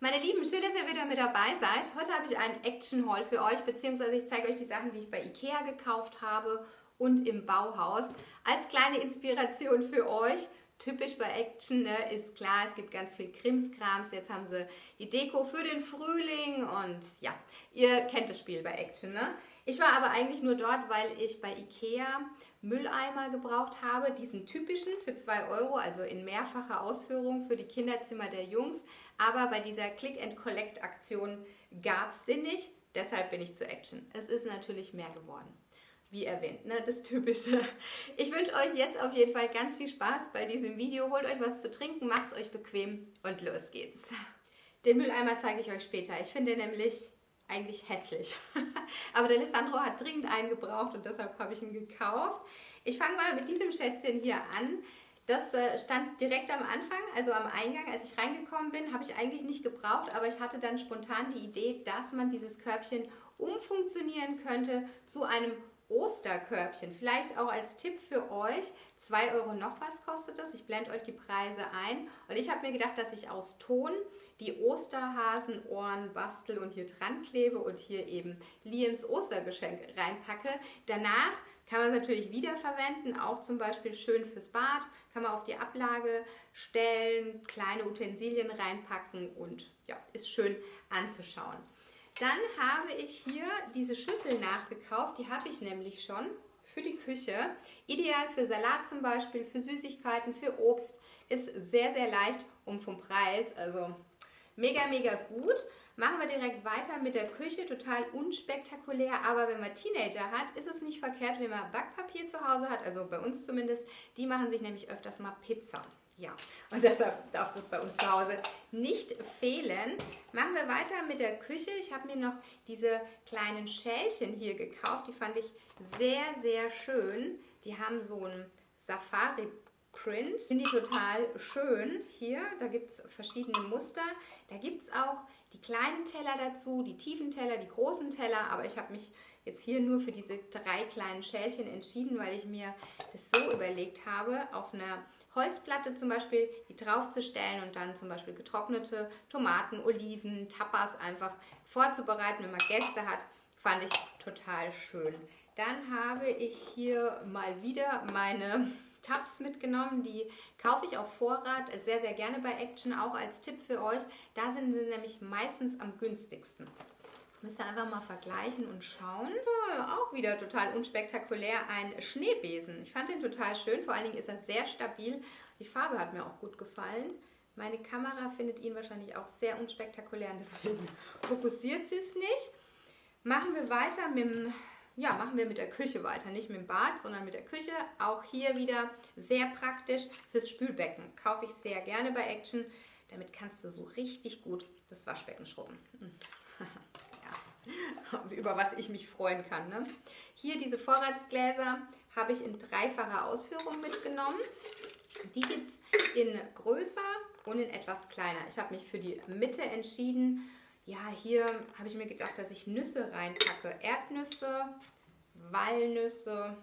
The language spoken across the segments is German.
Meine Lieben, schön, dass ihr wieder mit dabei seid. Heute habe ich einen Action Haul für euch, beziehungsweise ich zeige euch die Sachen, die ich bei Ikea gekauft habe und im Bauhaus. Als kleine Inspiration für euch. Typisch bei Action ne, ist klar, es gibt ganz viel Krimskrams. Jetzt haben sie die Deko für den Frühling und ja, ihr kennt das Spiel bei Action. Ne? Ich war aber eigentlich nur dort, weil ich bei Ikea Mülleimer gebraucht habe, diesen typischen für 2 Euro, also in mehrfacher Ausführung für die Kinderzimmer der Jungs. Aber bei dieser Click-and-Collect-Aktion gab es sie nicht, deshalb bin ich zu Action. Es ist natürlich mehr geworden wie erwähnt, ne, das Typische. Ich wünsche euch jetzt auf jeden Fall ganz viel Spaß bei diesem Video. Holt euch was zu trinken, macht es euch bequem und los geht's. Den Mülleimer zeige ich euch später. Ich finde nämlich eigentlich hässlich. Aber der Alessandro hat dringend einen gebraucht und deshalb habe ich ihn gekauft. Ich fange mal mit diesem Schätzchen hier an. Das äh, stand direkt am Anfang, also am Eingang, als ich reingekommen bin, habe ich eigentlich nicht gebraucht, aber ich hatte dann spontan die Idee, dass man dieses Körbchen umfunktionieren könnte zu einem Osterkörbchen. Vielleicht auch als Tipp für euch, 2 Euro noch was kostet das. Ich blende euch die Preise ein. Und ich habe mir gedacht, dass ich aus Ton die Osterhasenohren bastel und hier dran klebe und hier eben Liams Ostergeschenk reinpacke. Danach kann man es natürlich wiederverwenden, auch zum Beispiel schön fürs Bad, kann man auf die Ablage stellen, kleine Utensilien reinpacken und ja, ist schön anzuschauen. Dann habe ich hier diese Schüssel nachgekauft, die habe ich nämlich schon für die Küche. Ideal für Salat zum Beispiel, für Süßigkeiten, für Obst. Ist sehr, sehr leicht und vom Preis, also mega, mega gut. Machen wir direkt weiter mit der Küche, total unspektakulär, aber wenn man Teenager hat, ist es nicht verkehrt, wenn man Backpapier zu Hause hat, also bei uns zumindest, die machen sich nämlich öfters mal Pizza. Ja, und deshalb darf das bei uns zu Hause nicht fehlen. Machen wir weiter mit der Küche. Ich habe mir noch diese kleinen Schälchen hier gekauft. Die fand ich sehr, sehr schön. Die haben so einen Safari-Print. Finde ich total schön. Hier, da gibt es verschiedene Muster. Da gibt es auch die kleinen Teller dazu, die tiefen Teller, die großen Teller. Aber ich habe mich jetzt hier nur für diese drei kleinen Schälchen entschieden, weil ich mir das so überlegt habe, auf einer Holzplatte zum Beispiel, die draufzustellen und dann zum Beispiel getrocknete Tomaten, Oliven, Tapas einfach vorzubereiten, wenn man Gäste hat, fand ich total schön. Dann habe ich hier mal wieder meine Tabs mitgenommen, die kaufe ich auf Vorrat sehr, sehr gerne bei Action, auch als Tipp für euch. Da sind sie nämlich meistens am günstigsten. Müsst ihr einfach mal vergleichen und schauen. Ja, auch wieder total unspektakulär ein Schneebesen. Ich fand den total schön, vor allen Dingen ist er sehr stabil. Die Farbe hat mir auch gut gefallen. Meine Kamera findet ihn wahrscheinlich auch sehr unspektakulär und deswegen fokussiert sie es nicht. Machen wir weiter mit dem, ja, machen wir mit der Küche weiter. Nicht mit dem Bad, sondern mit der Küche. Auch hier wieder sehr praktisch fürs Spülbecken. Kaufe ich sehr gerne bei Action. Damit kannst du so richtig gut das Waschbecken schrubben. über was ich mich freuen kann. Ne? Hier diese Vorratsgläser habe ich in dreifacher Ausführung mitgenommen. Die gibt es in größer und in etwas kleiner. Ich habe mich für die Mitte entschieden. Ja, hier habe ich mir gedacht, dass ich Nüsse reinpacke. Erdnüsse, Walnüsse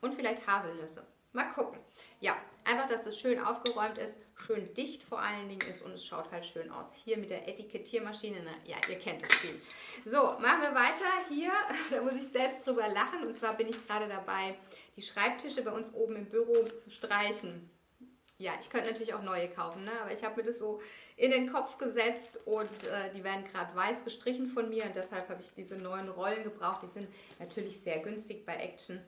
und vielleicht Haselnüsse. Mal gucken. Ja, einfach, dass es schön aufgeräumt ist, schön dicht vor allen Dingen ist und es schaut halt schön aus. Hier mit der Etikettiermaschine, ne? ja, ihr kennt das Spiel. So, machen wir weiter. Hier, da muss ich selbst drüber lachen und zwar bin ich gerade dabei, die Schreibtische bei uns oben im Büro zu streichen. Ja, ich könnte natürlich auch neue kaufen, ne? aber ich habe mir das so in den Kopf gesetzt und äh, die werden gerade weiß gestrichen von mir und deshalb habe ich diese neuen Rollen gebraucht. Die sind natürlich sehr günstig bei Action.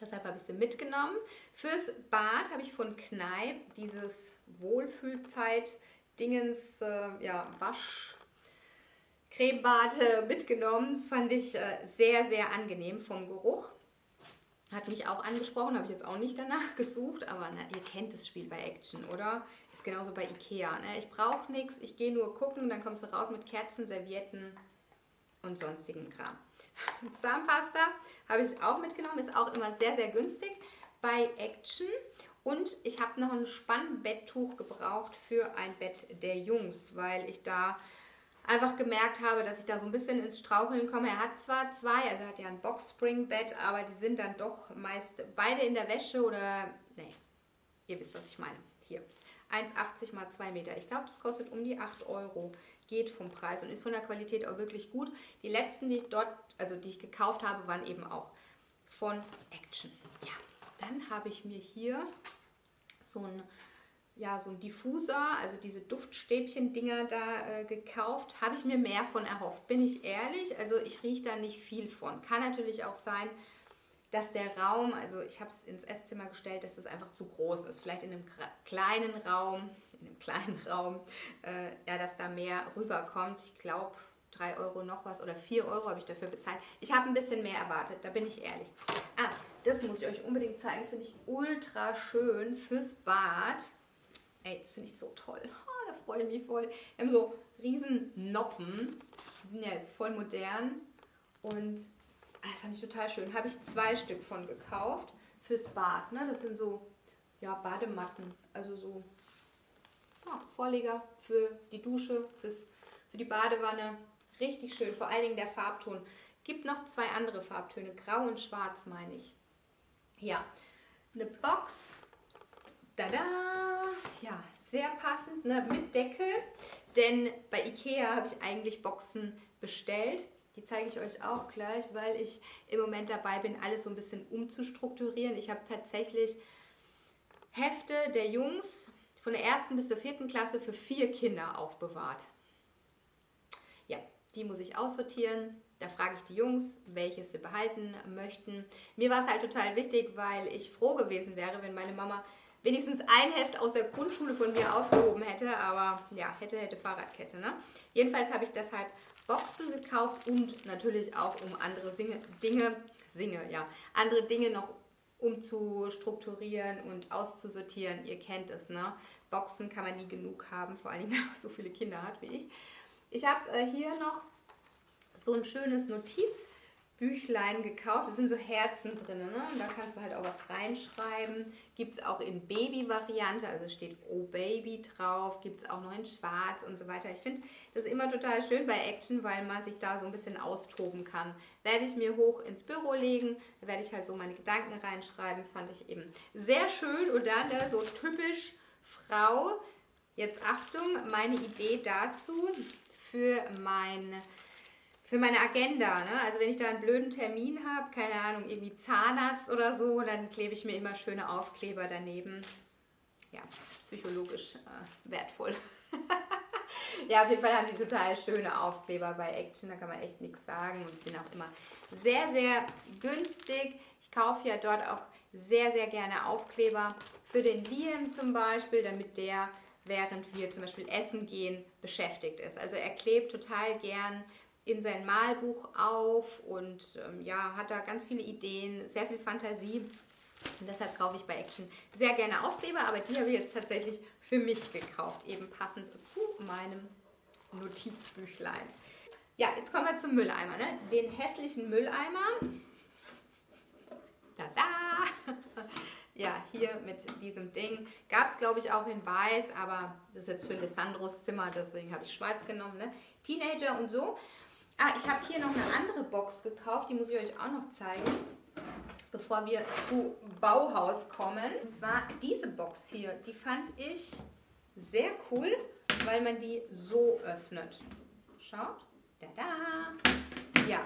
Deshalb habe ich sie mitgenommen. Fürs Bad habe ich von Kneipp dieses Wohlfühlzeit-Dingens, äh, ja, Waschcremebad äh, mitgenommen. Das fand ich äh, sehr, sehr angenehm vom Geruch. Hat mich auch angesprochen, habe ich jetzt auch nicht danach gesucht, aber na, ihr kennt das Spiel bei Action, oder? Genauso bei Ikea. Ne? Ich brauche nichts, ich gehe nur gucken, dann kommst du raus mit Kerzen, Servietten und sonstigen Kram. Zahnpasta habe ich auch mitgenommen, ist auch immer sehr, sehr günstig bei Action. Und ich habe noch ein Spannbetttuch gebraucht für ein Bett der Jungs, weil ich da einfach gemerkt habe, dass ich da so ein bisschen ins Straucheln komme. Er hat zwar zwei, also er hat ja ein Boxspring-Bett, aber die sind dann doch meist beide in der Wäsche oder, nee, ihr wisst, was ich meine. Hier. 1,80 mal 2 Meter. Ich glaube, das kostet um die 8 Euro. Geht vom Preis und ist von der Qualität auch wirklich gut. Die letzten, die ich dort, also die ich gekauft habe, waren eben auch von Action. Ja, dann habe ich mir hier so ein ja, so ein Diffuser, also diese Duftstäbchen-Dinger da äh, gekauft. Habe ich mir mehr von erhofft, bin ich ehrlich. Also ich rieche da nicht viel von. Kann natürlich auch sein, dass der Raum, also ich habe es ins Esszimmer gestellt, dass es einfach zu groß ist. Vielleicht in einem kleinen Raum, in einem kleinen Raum, äh, ja, dass da mehr rüberkommt. Ich glaube, 3 Euro noch was oder 4 Euro habe ich dafür bezahlt. Ich habe ein bisschen mehr erwartet, da bin ich ehrlich. Ah, das muss ich euch unbedingt zeigen, finde ich ultra schön fürs Bad. Ey, das finde ich so toll. Oh, da freue ich mich voll. Wir haben so riesen Noppen. Die sind ja jetzt voll modern. Und ah, fand ich total schön. Habe ich zwei Stück von gekauft fürs Bad. Ne? Das sind so ja, Badematten. Also so ja, Vorleger für die Dusche, fürs, für die Badewanne. Richtig schön. Vor allen Dingen der Farbton. Gibt noch zwei andere Farbtöne. Grau und Schwarz meine ich. Ja, eine Box Tada! Ja, sehr passend, ne? mit Deckel. Denn bei Ikea habe ich eigentlich Boxen bestellt. Die zeige ich euch auch gleich, weil ich im Moment dabei bin, alles so ein bisschen umzustrukturieren. Ich habe tatsächlich Hefte der Jungs von der ersten bis zur vierten Klasse für vier Kinder aufbewahrt. Ja, die muss ich aussortieren. Da frage ich die Jungs, welches sie behalten möchten. Mir war es halt total wichtig, weil ich froh gewesen wäre, wenn meine Mama wenigstens ein Heft aus der Grundschule von mir aufgehoben hätte, aber ja, hätte, hätte Fahrradkette. Ne? Jedenfalls habe ich deshalb Boxen gekauft und natürlich auch um andere Singe, Dinge, Singe, ja, andere Dinge noch umzustrukturieren und auszusortieren. Ihr kennt es, ne? Boxen kann man nie genug haben, vor allem wenn man so viele Kinder hat wie ich. Ich habe äh, hier noch so ein schönes Notiz Büchlein gekauft. Da sind so Herzen drin. Ne? Und da kannst du halt auch was reinschreiben. Gibt es auch in Baby-Variante, also steht Oh Baby drauf. Gibt es auch noch in Schwarz und so weiter. Ich finde das immer total schön bei Action, weil man sich da so ein bisschen austoben kann. Werde ich mir hoch ins Büro legen. Da werde ich halt so meine Gedanken reinschreiben. Fand ich eben sehr schön. Und dann da so typisch Frau. Jetzt Achtung, meine Idee dazu für mein für meine Agenda. Ne? Also wenn ich da einen blöden Termin habe, keine Ahnung, irgendwie Zahnarzt oder so, dann klebe ich mir immer schöne Aufkleber daneben. Ja, psychologisch äh, wertvoll. ja, auf jeden Fall haben die total schöne Aufkleber bei Action, da kann man echt nichts sagen. Und sind auch immer sehr, sehr günstig. Ich kaufe ja dort auch sehr, sehr gerne Aufkleber für den Liam zum Beispiel, damit der während wir zum Beispiel essen gehen, beschäftigt ist. Also er klebt total gern in sein Malbuch auf und ähm, ja, hat da ganz viele Ideen, sehr viel Fantasie. Und deshalb kaufe ich bei Action sehr gerne Aufkleber, aber die habe ich jetzt tatsächlich für mich gekauft, eben passend zu meinem Notizbüchlein. Ja, jetzt kommen wir zum Mülleimer, ne? den hässlichen Mülleimer. Tada! Ja, hier mit diesem Ding. Gab es, glaube ich, auch in weiß, aber das ist jetzt für Lissandros Zimmer, deswegen habe ich schwarz genommen. Ne? Teenager und so. Ah, ich habe hier noch eine andere Box gekauft, die muss ich euch auch noch zeigen, bevor wir zu Bauhaus kommen. Und zwar diese Box hier, die fand ich sehr cool, weil man die so öffnet. Schaut, da da. Ja,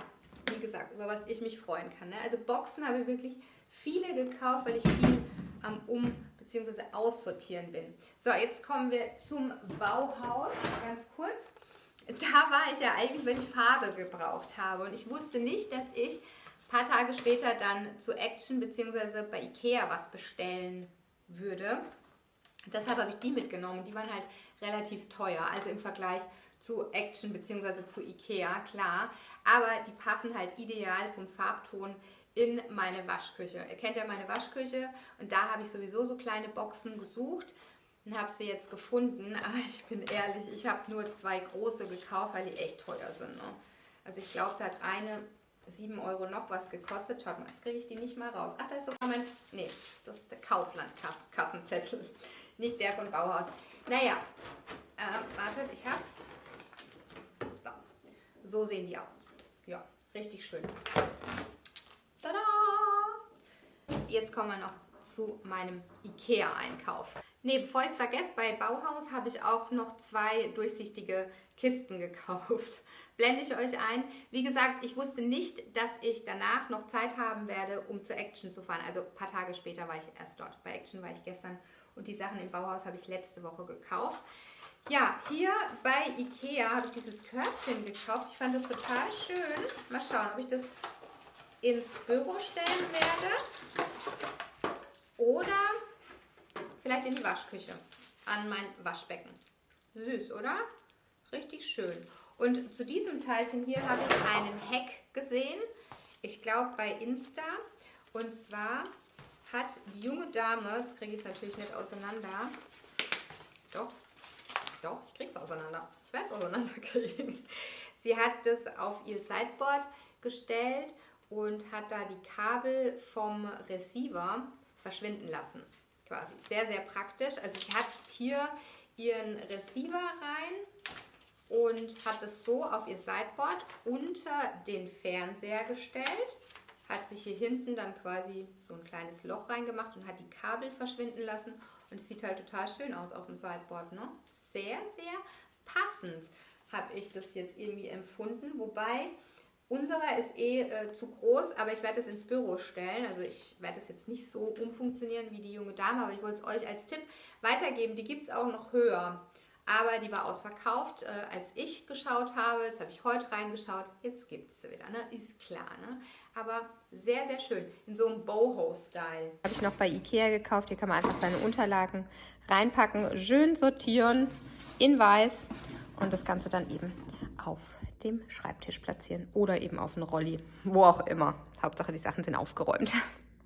wie gesagt, über was ich mich freuen kann. Ne? Also Boxen habe ich wirklich viele gekauft, weil ich viel am Um- bzw. Aussortieren bin. So, jetzt kommen wir zum Bauhaus, ganz kurz da war ich ja eigentlich, wenn ich Farbe gebraucht habe. Und ich wusste nicht, dass ich ein paar Tage später dann zu Action bzw. bei Ikea was bestellen würde. Deshalb habe ich die mitgenommen. Die waren halt relativ teuer, also im Vergleich zu Action bzw. zu Ikea, klar. Aber die passen halt ideal vom Farbton in meine Waschküche. Ihr kennt ja meine Waschküche und da habe ich sowieso so kleine Boxen gesucht und habe sie jetzt gefunden. Aber ich bin ehrlich, ich habe nur zwei große gekauft, weil die echt teuer sind. Ne? Also ich glaube, da hat eine 7 Euro noch was gekostet. Schaut mal, jetzt kriege ich die nicht mal raus. Ach, da ist sogar mein... Nee, das ist der Kaufland-Kassenzettel. Nicht der von Bauhaus. Naja, äh, wartet, ich hab's. So, so sehen die aus. Ja, richtig schön. Tada! Jetzt kommen wir noch zu meinem Ikea-Einkauf. Ne, bevor ich es vergesse, bei Bauhaus habe ich auch noch zwei durchsichtige Kisten gekauft. Blende ich euch ein. Wie gesagt, ich wusste nicht, dass ich danach noch Zeit haben werde, um zur Action zu fahren. Also ein paar Tage später war ich erst dort. Bei Action war ich gestern und die Sachen im Bauhaus habe ich letzte Woche gekauft. Ja, hier bei Ikea habe ich dieses Körbchen gekauft. Ich fand das total schön. Mal schauen, ob ich das ins Büro stellen werde. Oder vielleicht in die Waschküche, an mein Waschbecken. Süß, oder? Richtig schön. Und zu diesem Teilchen hier habe ich einen Hack gesehen. Ich glaube bei Insta. Und zwar hat die junge Dame, jetzt kriege ich es natürlich nicht auseinander. Doch, doch, ich kriege es auseinander. Ich werde es auseinanderkriegen. Sie hat das auf ihr Sideboard gestellt und hat da die Kabel vom Receiver verschwinden lassen quasi. Sehr, sehr praktisch. Also sie hat hier ihren Receiver rein und hat es so auf ihr Sideboard unter den Fernseher gestellt. Hat sich hier hinten dann quasi so ein kleines Loch reingemacht und hat die Kabel verschwinden lassen. Und es sieht halt total schön aus auf dem Sideboard. Ne? Sehr, sehr passend habe ich das jetzt irgendwie empfunden. Wobei Unserer ist eh äh, zu groß, aber ich werde es ins Büro stellen. Also ich werde es jetzt nicht so umfunktionieren wie die junge Dame, aber ich wollte es euch als Tipp weitergeben. Die gibt es auch noch höher. Aber die war ausverkauft, äh, als ich geschaut habe. Jetzt habe ich heute reingeschaut. Jetzt gibt es sie wieder, ne? Ist klar, ne? Aber sehr, sehr schön. In so einem Boho-Style. Habe ich noch bei Ikea gekauft. Hier kann man einfach seine Unterlagen reinpacken, schön sortieren in weiß und das Ganze dann eben auf dem Schreibtisch platzieren oder eben auf einen Rolli, wo auch immer. Hauptsache, die Sachen sind aufgeräumt.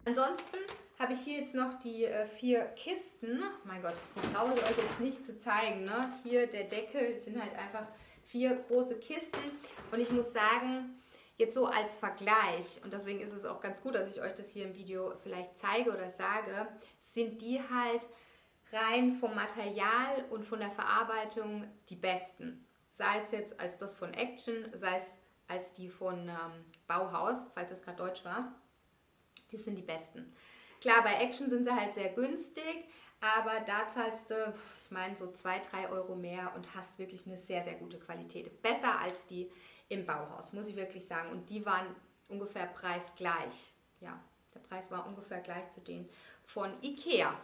Ansonsten habe ich hier jetzt noch die äh, vier Kisten. Mein Gott, die traue ich euch jetzt nicht zu zeigen. Ne? Hier der Deckel sind halt einfach vier große Kisten. Und ich muss sagen, jetzt so als Vergleich, und deswegen ist es auch ganz gut, dass ich euch das hier im Video vielleicht zeige oder sage, sind die halt rein vom Material und von der Verarbeitung die besten sei es jetzt als das von Action, sei es als die von ähm, Bauhaus, falls es gerade Deutsch war. Die sind die besten. Klar, bei Action sind sie halt sehr günstig, aber da zahlst du, ich meine, so 2, 3 Euro mehr und hast wirklich eine sehr, sehr gute Qualität. Besser als die im Bauhaus, muss ich wirklich sagen. Und die waren ungefähr preisgleich. Ja, der Preis war ungefähr gleich zu denen von Ikea.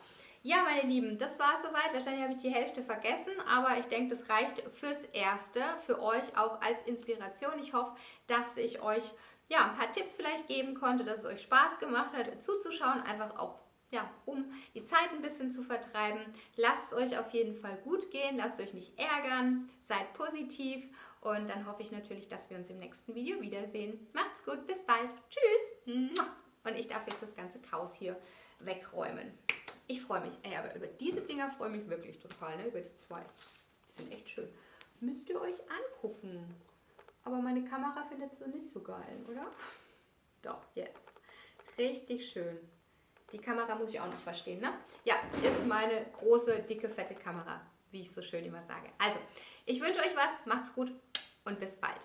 Ja, meine Lieben, das war es soweit. Wahrscheinlich habe ich die Hälfte vergessen, aber ich denke, das reicht fürs Erste, für euch auch als Inspiration. Ich hoffe, dass ich euch ja, ein paar Tipps vielleicht geben konnte, dass es euch Spaß gemacht hat, zuzuschauen, einfach auch ja, um die Zeit ein bisschen zu vertreiben. Lasst es euch auf jeden Fall gut gehen, lasst euch nicht ärgern, seid positiv und dann hoffe ich natürlich, dass wir uns im nächsten Video wiedersehen. Macht's gut, bis bald. Tschüss. Und ich darf jetzt das ganze Chaos hier wegräumen. Ich freue mich. Ey, aber über diese Dinger freue ich mich wirklich total, ne? Über die zwei. Die sind echt schön. Müsst ihr euch angucken. Aber meine Kamera findet sie nicht so geil, oder? Doch, jetzt. Richtig schön. Die Kamera muss ich auch noch verstehen, ne? Ja, ist meine große, dicke, fette Kamera, wie ich so schön immer sage. Also, ich wünsche euch was, macht's gut und bis bald.